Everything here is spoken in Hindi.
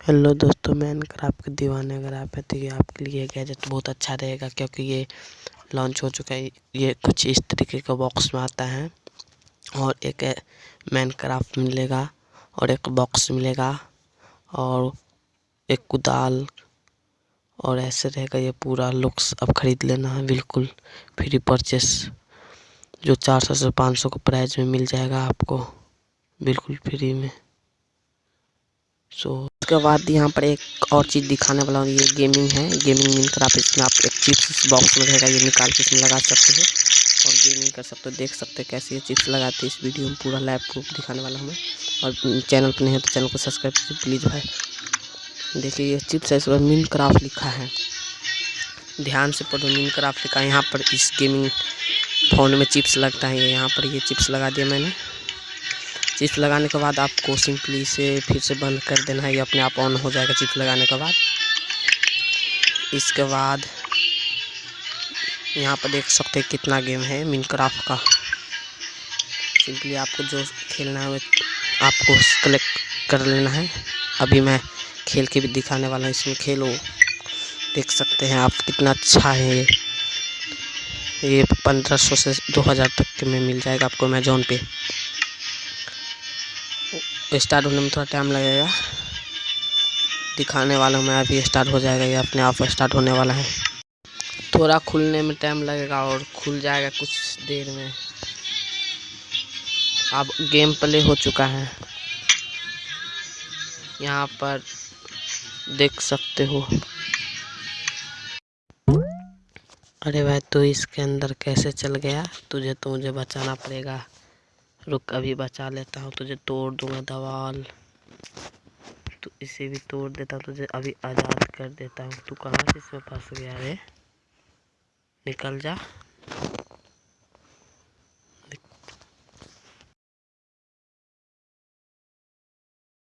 हेलो दोस्तों, मैं क्राफ्ट के दीवाने। अगर आप है तो ये आपके लिए गैजेट बहुत अच्छा रहेगा क्योंकि ये लॉन्च हो चुका है। ये कुछ इस तरीके का बॉक्स में आता है और एक मैन क्राफ्ट मिलेगा और एक बॉक्स मिलेगा और एक कुदाल और ऐसे रहेगा। ये पूरा लुक्स अब ख़रीद लेना है, बिल्कुल फ्री परचेस, जो चार सौ से पाँच सौ का प्राइस में मिल जाएगा आपको, बिल्कुल फ्री में। सो उसके बाद यहाँ पर एक और चीज़ दिखाने वाला हूँ, ये गेमिंग है। गेमिंग मिल कर आप इसमें आप एक चिप्स बॉक्स में रहेगा ये निकाल के इसमें लगा सकते हो। और गेमिंग कर सकते हो, देख सकते हो कैसे ये चिप्स लगाते हैं इस वीडियो में, पूरा लैब प्रूफ दिखाने वाला हूँ और चैनल पर नहीं है तो चैनल को सब्सक्राइब कीजिए प्लीज़ भाई। देखिए ये चिप्स है, इस पर मिन क्राफ्ट लिखा है। ध्यान से पढ़ो मिन क्राफ्ट लिखा है। यहाँ पर इस गेमिंग फ़ोन में चिप्स लगता है, यहाँ पर ये चिप्स लगा दिया मैंने। चिप्स लगाने के बाद आपको सिंपली से फिर से बंद कर देना है ये अपने आप ऑन हो जाएगा चिप्स लगाने के बाद। इसके बाद यहाँ पर देख सकते हैं कितना गेम है मिनक्राफ्ट का। सिंपली आपको जो खेलना है आपको कलेक्ट कर लेना है। अभी मैं खेल के भी दिखाने वाला हूँ, इसमें खेलो। देख सकते हैं आप कितना अच्छा है। ये ये पंद्रह सौ से दो हज़ार तक के में मिल जाएगा आपको अमेजोन पे। स्टार्ट होने में थोड़ा टाइम लगेगा। दिखाने वाला हूँ मैं, अभी स्टार्ट हो जाएगा, ये अपने आप स्टार्ट होने वाला है। थोड़ा खुलने में टाइम लगेगा और खुल जाएगा कुछ देर में। अब गेम प्ले हो चुका है। यहाँ पर देख सकते हो। अरे भाई तो इसके अंदर कैसे चल गया? तुझे तो मुझे बचाना पड़ेगा। रुक, अभी बचा लेता हूँ तुझे, तोड़ दूँगा दवाल। तो इसे भी तोड़ देता हूँ तुझे अभी आज़ाद कर देता हूँ। तू कहाँ से इसमें फंस गया रे? निकल जा।